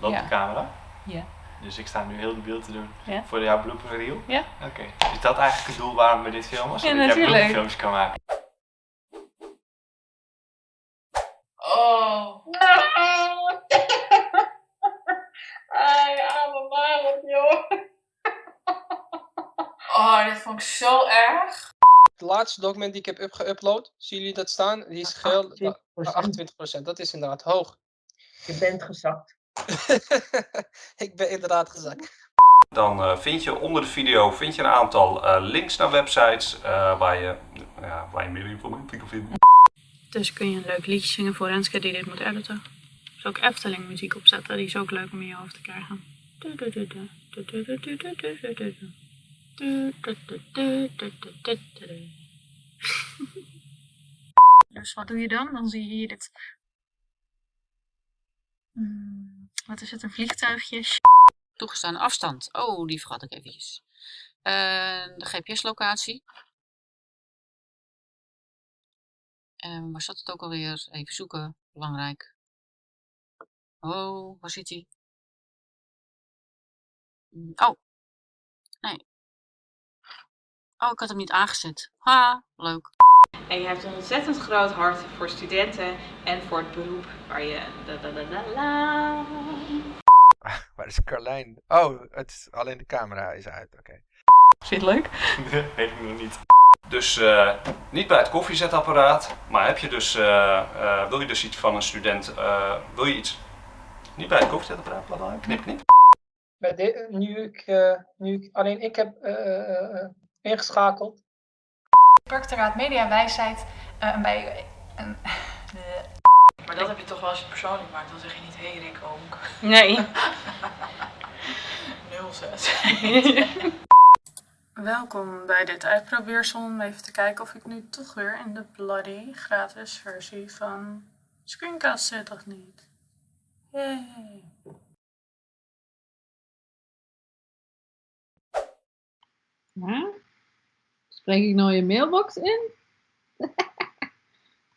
Loopt Ja. de camera? Ja. Dus ik sta nu heel de beeld te doen Ja. voor jouw blooper reel? Ja. Oké. Is dat eigenlijk het doel waarom we dit filmen? Ja, Zodat jij natuurlijk. blooperfilmpjes kan maken? Oh. Ai, arme Marot, joh. Oh, dit vond ik zo erg. Het laatste document die ik heb geüpload, zien jullie dat staan? Die is geel. 28%. 28%, dat is inderdaad hoog. Je bent gezakt. Ik ben inderdaad gezakt. Dan eh, vind je onder de video vind je een aantal eh, links naar websites eh, waar, je, ja, waar je meer informatie kan vinden. Dus kun je een leuk liedje zingen voor Renske die dit moet editen. Dus ook Efteling muziek opzetten, die is ook leuk om in je hoofd te krijgen. Dus wat doe je dan? Dan zie je hier dit. Wat is het? Een vliegtuigje? Toegestane afstand. Oh, die vergat ik eventjes. Eh, de GPS-locatie. En waar zat het ook alweer? Even zoeken. Belangrijk. Oh, waar zit hij? Mm, Oh. Nee. Oh, ik had hem niet aangezet. Ha, leuk. En je hebt een ontzettend groot hart voor studenten en voor het beroep waar je. da da da da la. Waar is Carlijn? Oh, het is, alleen de camera is uit. Oké. Je het leuk? Ik nog niet. Dus eh, niet bij het koffiezetapparaat, maar heb je dus, eh, eh, wil je dus iets van een student, eh, wil je iets niet bij het koffiezetapparaat, bla bla, knip knip. Bij de- nu, ik, eh, nu ik alleen ik heb eh, eh, eh, ingeschakeld. Praktoraat Media Wijsheid. eh, en bij. een- Maar dat heb je toch wel als je het persoonlijk maakt, dan zeg je niet hé hey, Rick Oonk. Nee. 06. Welkom bij dit uitprobeersel om even te kijken of ik nu toch weer in de bloody gratis versie van Screencast zit of niet. Yay. Ja? Spreek ik nou je mailbox in?